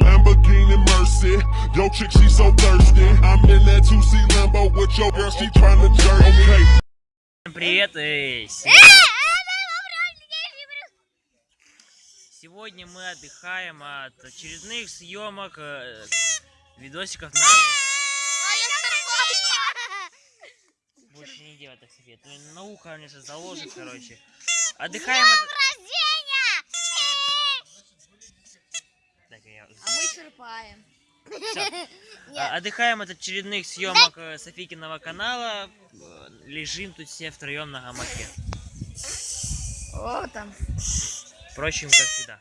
Lamborghini Mercy, yo chick she so thirsty. I'm in that 2C Lambo with your girl, she tryna jerk. Okay, Всем привет! и се- Сегодня мы отдыхаем от очередных съемок э, видосиков на... Больше не делай так, София. Ты на ухо мне сейчас заложит, короче. Отдыхаем от... А мы черпаем. А, Отдыхаем от очередных съемок э, Софикиного канала. Э, Лежим тут все втроем на гамаке. О, там. Впрочем, как всегда.